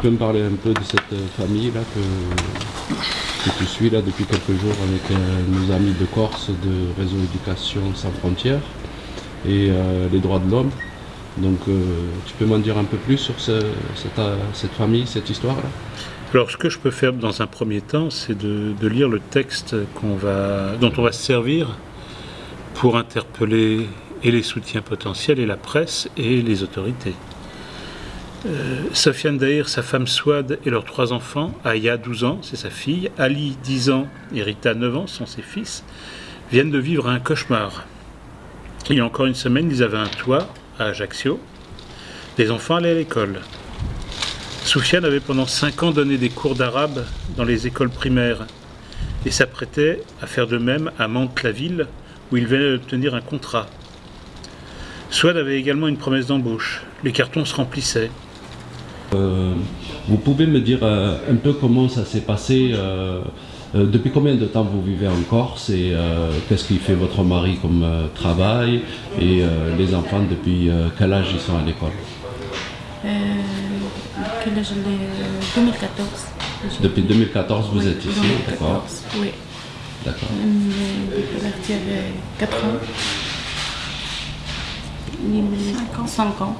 peux me parler un peu de cette famille là que, tu suis là depuis quelques jours avec euh, nos amis de Corse de Réseau Éducation sans frontières et euh, les droits de l'homme. Donc euh, tu peux m'en dire un peu plus sur ce- cette, euh, famille, cette histoire là? Alors, ce que je peux faire dans un premier temps, c'est de, lire le texte dont on va se servir pour interpeller et les soutiens potentiels, et la presse, et les autorités. Euh, Sofiane Daïr, sa femme Swad et leurs trois enfants, Aya, 12 ans, c'est sa fille, Ali, 10 ans, et Rita, 9 ans, sont ses fils, viennent de vivre un cauchemar. Il y a encore une semaine, ils avaient un toit à Ajaccio. Les enfants allaient à l'école. Soufiane avait pendant cinq ans donné des cours d'arabe dans les écoles primaires et s'apprêtait à faire de même à Mantes-la-Ville où il venait d'obtenir un contrat. Swad avait également une promesse d'embauche. Les cartons se remplissaient. Euh, Vous pouvez me dire euh, un peu comment ça s'est passé euh, Depuis combien de temps vous vivez en Corse et qu'est-ce qu'il fait votre mari comme travail Et les enfants, depuis quel âge ils sont à l'école? Quel âge j'ai euh, 2014. Depuis 2014, vous Oui, êtes ici, d'accord 14, Oui. D'accord. Avait 4 ans. 5 ans. 5 ans.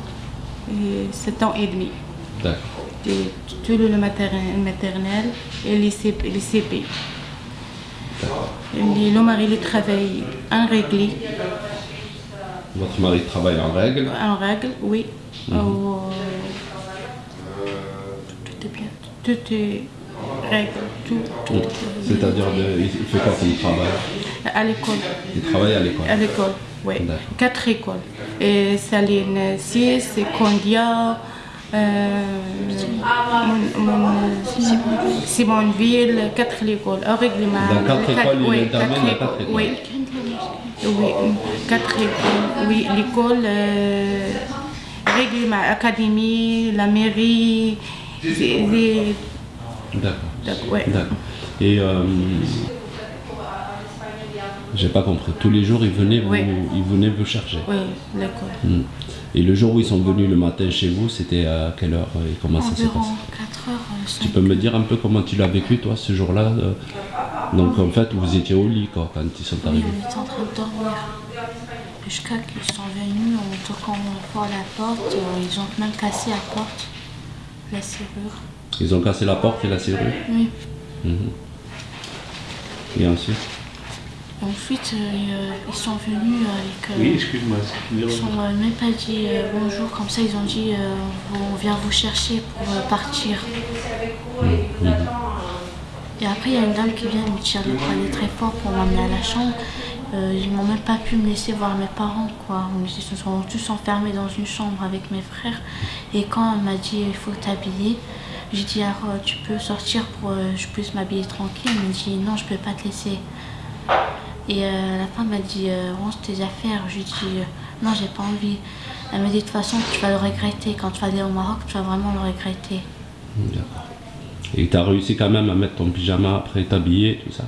Et 7 ans et demi. D'accord. Tout le mater- maternel et les CP. Le mari il travaille en réglé, Votre mari travaille en règle en règle, oui. Mhm. Tout est bien. Tout est règle. Tout, tout. C'est-à-dire, de- il fait quoi comme travail? À l'école. Il travaille à l'école À l'école, oui. Quatre écoles. Et Saline 6, Condia, euh, Simonville, quatre écoles. Au règlement. Dans quatre écoles, oui, quatre écoles. Oui. Quatre écoles. Oui, l'école, euh, règlement, académie, la mairie, D'accord. D'accord. Et euh, j'ai pas compris. Tous les jours, ils venaient vous, Oui. ils venaient vous chercher. Oui, l'école. Hmm. Et le jour où ils sont venus le matin chez vous, c'était à quelle heure et comment ça s'est passé 4 heures. euh, Tu peux me dire un peu comment tu l'as vécu toi ce jour-là euh, Donc en fait, vous étiez au lit quoi, quand ils sont Oui, arrivés. on était en train de dormir. Jusqu'à qu'ils sont venus en toquant fort la porte. euh, Ils ont même cassé la porte, la serrure. Ils ont cassé la porte et la serrure. Oui. Et ensuite Ensuite, euh, ils sont venus avec. euh, Oui, excuse-moi. ils n'ont même pas dit euh, bonjour, comme ça ils ont dit euh, on vient vous chercher pour euh, partir. Et après, il y a une dame qui vient me tirer le poignet très fort pour m'emmener à la chambre. Euh, ils m'ont même pas pu me laisser voir mes parents, quoi. Ils se sont tous enfermés dans une chambre avec mes frères. Et quand elle m'a dit il faut t'habiller, j'ai dit alors euh, tu peux sortir pour que je puisse m'habiller tranquille. Elle m'a dit non, je peux pas te laisser. Et euh, la femme m'a dit euh, range tes affaires. Je lui ai dit euh, non, j'ai pas envie. Elle m'a dit de toute façon, tu vas le regretter. Quand tu vas aller au Maroc, tu vas vraiment le regretter. D'accord. Et tu as réussi quand même à mettre ton pyjama après t'habiller, tout ça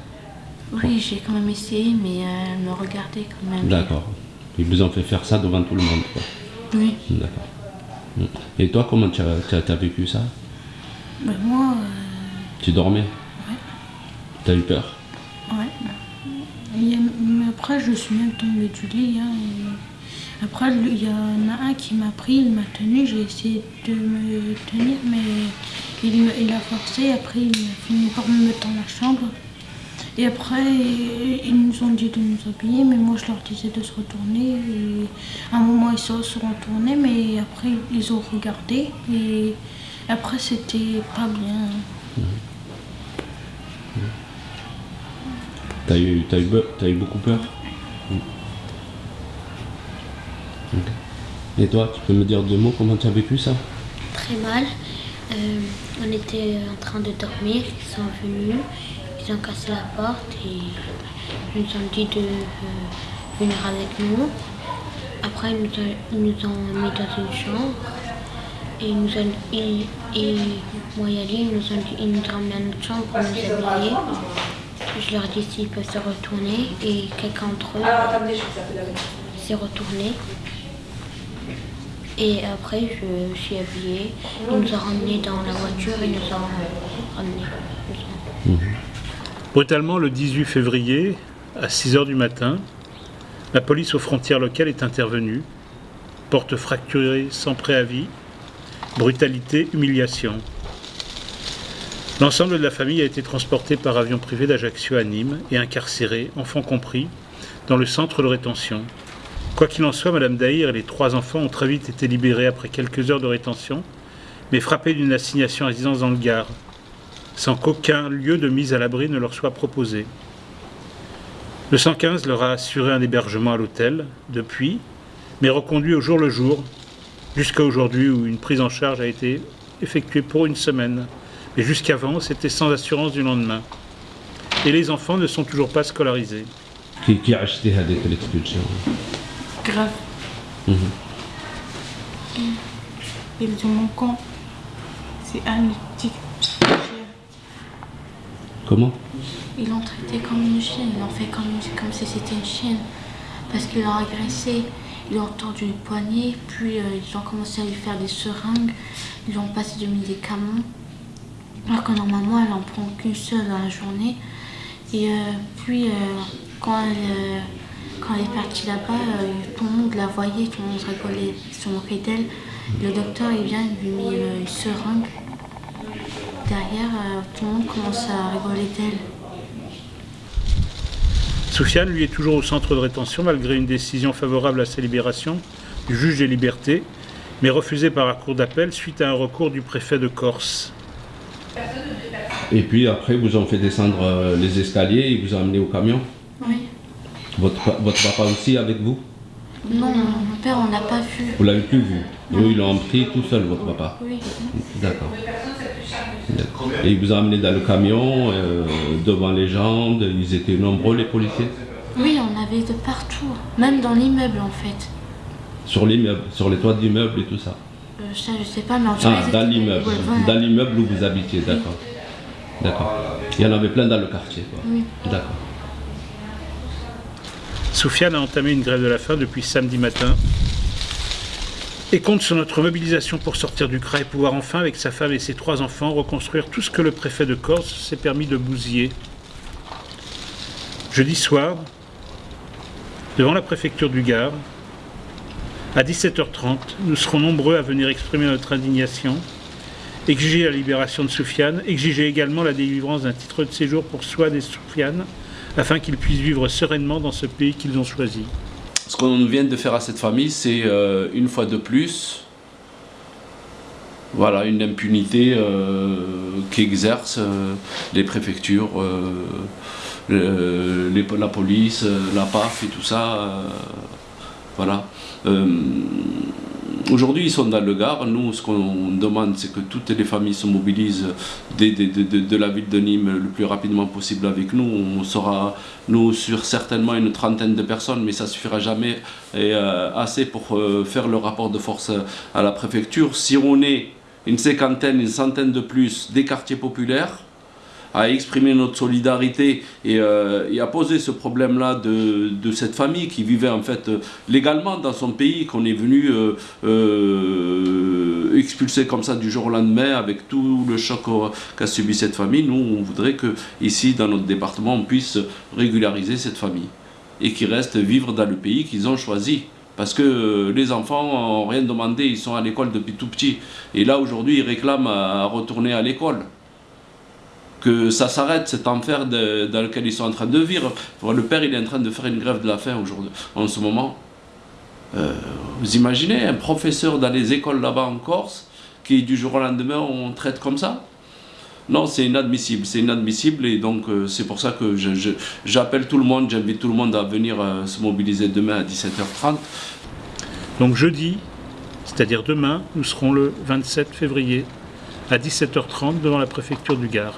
Oui, j'ai quand même essayé, mais euh, elle me regardait quand même. D'accord. Ils vous ont fait faire ça devant tout le monde quoi. Oui. D'accord. Et toi, comment tu as, vécu ça Mais moi, Tu dormais T'as eu peur après, je suis même tombée du lit. hein, après, il y en a un qui m'a pris, il m'a tenu. J'ai essayé de me tenir, mais il, il a forcé. Après, il a fini par me mettre dans la chambre. Et après, ils nous ont dit de nous habiller, mais moi, je leur disais de se retourner. Et à un moment, ils se sont retournés, mais après, ils ont regardé. Et après, c'était pas bien. T'as eu, eu, eu beaucoup peur. Et toi, tu peux me dire deux mots comment tu as vécu ça? Très mal. Euh, on était en train de dormir, ils sont venus, ils ont cassé la porte et ils nous ont dit de euh, venir avec nous. Après, ils nous ont, ils nous ont mis dans une chambre et, ils nous ont, et, et moi et Ali, ils nous ont, dit- ils nous ont emmenés à notre chambre pour nous habiller. Je leur dit s'ils peuvent se retourner et quelqu'un d'entre eux s'est retourné. Et après, je suis habillée. Il nous a ramenés dans la voiture et nous a ramenés. Brutalement, le 18 février, à 6h du matin, la police aux frontières locales est intervenue. Porte fracturée sans préavis, brutalité, humiliation. L'ensemble de la famille a été transporté par avion privé d'Ajaccio à Nîmes et incarcéré, enfants compris, dans le centre de rétention. Quoi qu'il en soit, Madame Daïr et les trois enfants ont très vite été libérés après quelques heures de rétention, mais frappés d'une assignation à résidence dans le Gard, sans qu'aucun lieu de mise à l'abri ne leur soit proposé. Le 115 leur a assuré un hébergement à l'hôtel, depuis, mais reconduit au jour le jour, jusqu'à aujourd'hui où une prise en charge a été effectuée pour une semaine. Et jusqu'avant, c'était sans assurance du lendemain. Et les enfants ne sont toujours pas scolarisés. Qui, a acheté cette l'expulsion Grave. Ils ont mon camp. C'est un petit Comment Ils l'ont traité comme une chienne. Ils l'ont fait comme, si c'était une chienne. Parce qu'ils l'ont agressé. Ils l'ont tordu une poignée. Puis euh, ils ont commencé à lui faire des seringues. Ils lui ont passé du médicament. Alors que normalement, elle en prend qu'une seule dans la journée. Et euh, puis, euh, quand, elle, euh, quand elle est partie là-bas, tout le monde la voyait, tout le monde rigolait, se moquait d'elle. Le docteur, il vient, il lui met une seringue. Derrière, tout le monde commence à rigoler d'elle. Soufiane, lui, est toujours au centre de rétention malgré une décision favorable à sa libération du juge des libertés, mais refusée par la cour d'appel suite à un recours du préfet de Corse. Et puis après, vous ont fait descendre euh, les escaliers, ils vous ont amené au camion. Oui. Votre, votre papa aussi avec vous? Non, mon père, on l'a pas vu. Vous l'avez plus vu? Eux, ils l'ont pris tout seul, votre papa. Oui. D'accord. Et ils vous ont amené dans le camion, euh, devant les gens, ils étaient nombreux les policiers? Oui, on avait de partout, même dans l'immeuble en fait. Sur l'immeuble, sur les toits de l'immeuble et tout ça? Euh, ça, je sais pas, mais en tout cas, Ah, dans l'immeuble, dans l'immeuble où vous habitiez, d'accord. D'accord. Il y en avait plein dans le quartier, quoi. Oui. D'accord. Soufiane a entamé une grève de la faim depuis samedi matin et compte sur notre mobilisation pour sortir du CRA et pouvoir enfin, avec sa femme et ses trois enfants, reconstruire tout ce que le préfet de Corse s'est permis de bousiller. Jeudi soir, devant la préfecture du Gard, à 17h30, nous serons nombreux à venir exprimer notre indignation, exiger la libération de Soufiane, exiger également la délivrance d'un titre de séjour pour Souad et Soufiane, afin qu'ils puissent vivre sereinement dans ce pays qu'ils ont choisi. Ce qu'on vient de faire à cette famille, c'est euh, une fois de plus, voilà, une impunité euh, qu'exercent euh, les préfectures, la police, la PAF et tout ça. voilà. Aujourd'hui, ils sont dans le Gard. Nous, ce qu'on demande, c'est que toutes les familles se mobilisent de, la ville de Nîmes le plus rapidement possible avec nous. On sera, nous, sur certainement une trentaine de personnes, mais ça suffira jamais et, euh, assez pour euh, faire le rapport de force à la préfecture. Si on est une cinquantaine, une centaine de plus des quartiers populaires, à exprimer notre solidarité et, euh, et à poser ce problème-là de, cette famille qui vivait en fait légalement dans son pays, qu'on est venu euh, euh, expulser comme ça du jour au lendemain avec tout le choc qu'a subi cette famille. Nous, on voudrait que ici, dans notre département, on puisse régulariser cette famille et qu'ils restent vivre dans le pays qu'ils ont choisi. Parce que euh, les enfants n'ont rien demandé, ils sont à l'école depuis tout petit. Et là, aujourd'hui, ils réclament à retourner à l'école que ça s'arrête cet enfer dans lequel ils sont en train de vivre. Le père, il est en train de faire une grève de la faim aujourd'hui, en ce moment. Euh, vous imaginez un professeur dans les écoles là-bas en Corse qui du jour au lendemain on traite comme ça? Non, c'est inadmissible, c'est inadmissible et donc euh, c'est pour ça que j'appelle tout le monde, j'invite tout le monde à venir euh, se mobiliser demain à 17h30. Donc jeudi, c'est-à-dire demain, nous serons le 27 février à 17h30 devant la préfecture du Gard.